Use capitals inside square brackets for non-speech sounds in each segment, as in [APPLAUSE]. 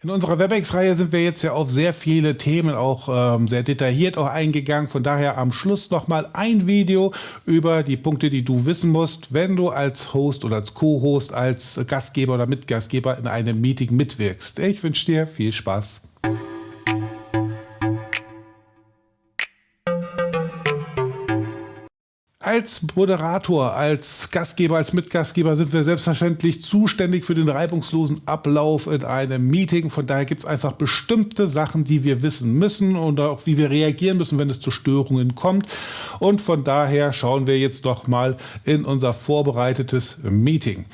In unserer WebEx-Reihe sind wir jetzt ja auf sehr viele Themen auch ähm, sehr detailliert auch eingegangen. Von daher am Schluss nochmal ein Video über die Punkte, die du wissen musst, wenn du als Host oder als Co-Host, als Gastgeber oder Mitgastgeber in einem Meeting mitwirkst. Ich wünsche dir viel Spaß. Als Moderator, als Gastgeber, als Mitgastgeber sind wir selbstverständlich zuständig für den reibungslosen Ablauf in einem Meeting. Von daher gibt es einfach bestimmte Sachen, die wir wissen müssen und auch wie wir reagieren müssen, wenn es zu Störungen kommt. Und von daher schauen wir jetzt doch mal in unser vorbereitetes Meeting.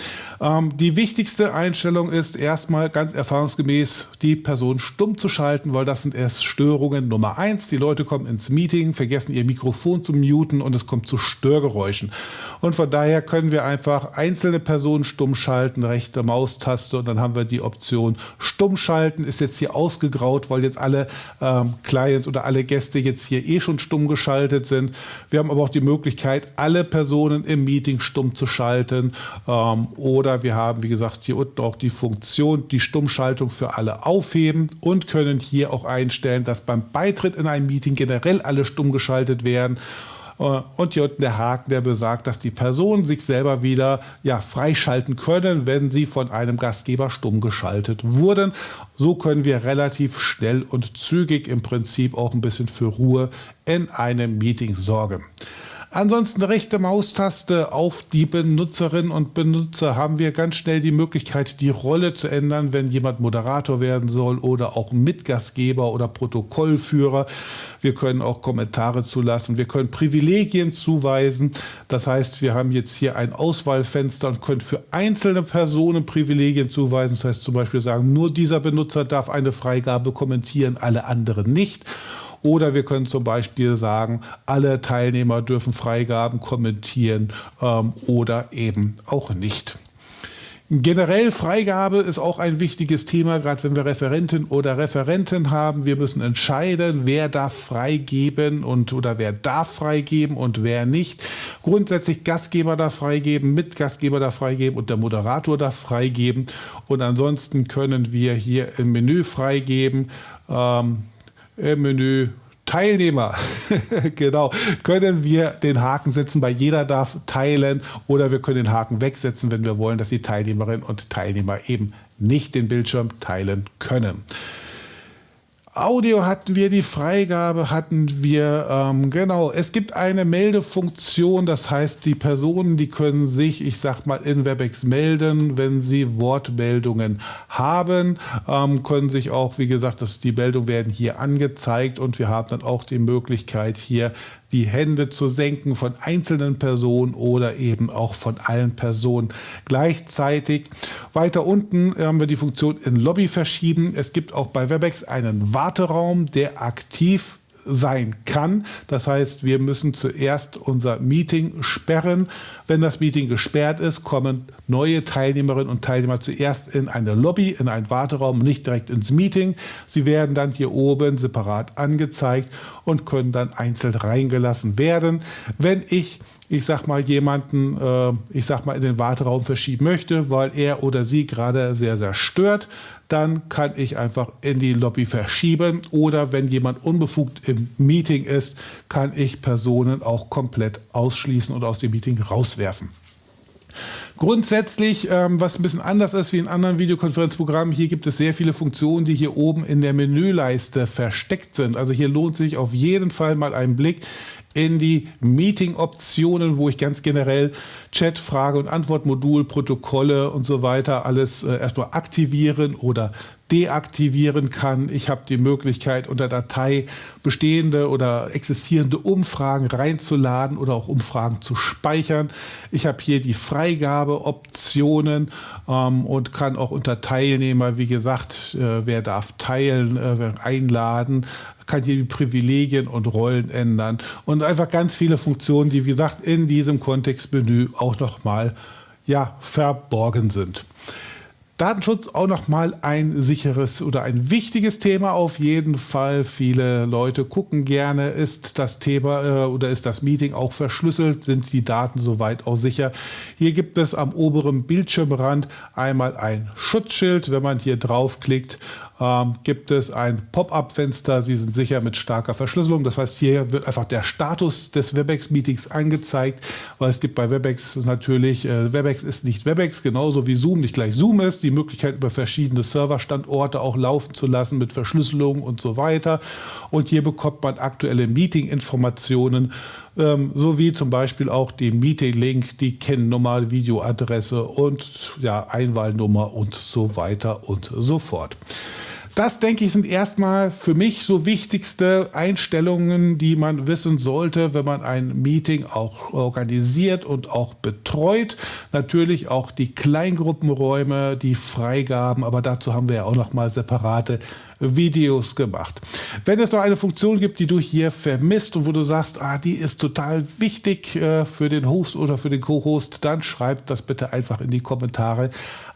Ähm, die wichtigste Einstellung ist erstmal ganz erfahrungsgemäß die Person stumm zu schalten, weil das sind erst Störungen Nummer eins. Die Leute kommen ins Meeting, vergessen ihr Mikrofon zu muten und es kommt zu Störungen. Störgeräuschen. Und von daher können wir einfach einzelne Personen stumm schalten, rechte Maustaste und dann haben wir die Option stumm schalten. Ist jetzt hier ausgegraut, weil jetzt alle ähm, Clients oder alle Gäste jetzt hier eh schon stumm geschaltet sind. Wir haben aber auch die Möglichkeit, alle Personen im Meeting stumm zu schalten. Ähm, oder wir haben, wie gesagt, hier unten auch die Funktion, die Stummschaltung für alle aufheben und können hier auch einstellen, dass beim Beitritt in ein Meeting generell alle stumm geschaltet werden. Äh, und hier unten der Haken, der besagt, dass die Personen sich selber wieder ja, freischalten können, wenn sie von einem Gastgeber stumm geschaltet wurden. So können wir relativ schnell und zügig im Prinzip auch ein bisschen für Ruhe in einem Meeting sorgen. Ansonsten rechte Maustaste auf die Benutzerinnen und Benutzer haben wir ganz schnell die Möglichkeit, die Rolle zu ändern, wenn jemand Moderator werden soll oder auch Mitgastgeber oder Protokollführer. Wir können auch Kommentare zulassen. Wir können Privilegien zuweisen. Das heißt, wir haben jetzt hier ein Auswahlfenster und können für einzelne Personen Privilegien zuweisen. Das heißt zum Beispiel sagen, nur dieser Benutzer darf eine Freigabe kommentieren, alle anderen nicht. Oder wir können zum Beispiel sagen, alle Teilnehmer dürfen Freigaben kommentieren ähm, oder eben auch nicht. Generell Freigabe ist auch ein wichtiges Thema, gerade wenn wir Referenten oder Referenten haben. Wir müssen entscheiden, wer darf freigeben und oder wer darf freigeben und wer nicht. Grundsätzlich Gastgeber darf freigeben, Mitgastgeber darf freigeben und der Moderator darf freigeben. Und ansonsten können wir hier im Menü freigeben. Ähm, im Menü Teilnehmer, [LAUGHS] genau, können wir den Haken setzen, bei jeder darf teilen oder wir können den Haken wegsetzen, wenn wir wollen, dass die Teilnehmerinnen und Teilnehmer eben nicht den Bildschirm teilen können. Audio hatten wir, die Freigabe hatten wir, ähm, genau, es gibt eine Meldefunktion, das heißt, die Personen, die können sich, ich sag mal, in WebEx melden, wenn sie Wortmeldungen haben, ähm, können sich auch, wie gesagt, das, die Meldungen werden hier angezeigt und wir haben dann auch die Möglichkeit hier die Hände zu senken von einzelnen Personen oder eben auch von allen Personen gleichzeitig. Weiter unten haben wir die Funktion in Lobby verschieben. Es gibt auch bei Webex einen Warteraum, der aktiv sein kann. Das heißt, wir müssen zuerst unser Meeting sperren. Wenn das Meeting gesperrt ist, kommen neue Teilnehmerinnen und Teilnehmer zuerst in eine Lobby, in einen Warteraum, nicht direkt ins Meeting. Sie werden dann hier oben separat angezeigt und können dann einzeln reingelassen werden. Wenn ich ich sag mal, jemanden, äh, ich sag mal, in den Warteraum verschieben möchte, weil er oder sie gerade sehr, sehr stört, dann kann ich einfach in die Lobby verschieben oder wenn jemand unbefugt im Meeting ist, kann ich Personen auch komplett ausschließen und aus dem Meeting rauswerfen. Grundsätzlich, ähm, was ein bisschen anders ist wie in anderen Videokonferenzprogrammen, hier gibt es sehr viele Funktionen, die hier oben in der Menüleiste versteckt sind. Also hier lohnt sich auf jeden Fall mal ein Blick in die Meeting-Optionen, wo ich ganz generell Chat, Frage- und Antwortmodul, Protokolle und so weiter alles äh, erstmal aktivieren oder deaktivieren kann. Ich habe die Möglichkeit, unter Datei bestehende oder existierende Umfragen reinzuladen oder auch Umfragen zu speichern. Ich habe hier die Freigabeoptionen ähm, und kann auch unter Teilnehmer, wie gesagt, äh, wer darf teilen, äh, einladen, kann hier die Privilegien und Rollen ändern und einfach ganz viele Funktionen, die wie gesagt in diesem Kontextmenü auch nochmal ja, verborgen sind. Datenschutz auch nochmal ein sicheres oder ein wichtiges Thema auf jeden Fall. Viele Leute gucken gerne, ist das Thema äh, oder ist das Meeting auch verschlüsselt, sind die Daten soweit auch sicher. Hier gibt es am oberen Bildschirmrand einmal ein Schutzschild. Wenn man hier draufklickt, ähm, gibt es ein Pop-up-Fenster. Sie sind sicher mit starker Verschlüsselung. Das heißt, hier wird einfach der Status des WebEx-Meetings angezeigt, weil es gibt bei WebEx natürlich, äh, WebEx ist nicht WebEx, genauso wie Zoom nicht gleich Zoom ist. Die Möglichkeit, über verschiedene Serverstandorte auch laufen zu lassen mit Verschlüsselung und so weiter. Und hier bekommt man aktuelle Meeting-Informationen ähm, sowie zum Beispiel auch den Meeting-Link, die Kennnummer, Videoadresse und ja, Einwahlnummer und so weiter und so fort. Das, denke ich, sind erstmal für mich so wichtigste Einstellungen, die man wissen sollte, wenn man ein Meeting auch organisiert und auch betreut. Natürlich auch die Kleingruppenräume, die Freigaben, aber dazu haben wir ja auch noch mal separate Videos gemacht. Wenn es noch eine Funktion gibt, die du hier vermisst und wo du sagst, ah, die ist total wichtig äh, für den Host oder für den Co-Host, dann schreib das bitte einfach in die Kommentare.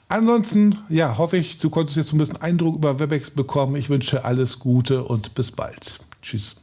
Ansonsten, ja, hoffe ich, du konntest jetzt ein bisschen Eindruck über WebEx bekommen. Ich wünsche alles Gute und bis bald. Tschüss.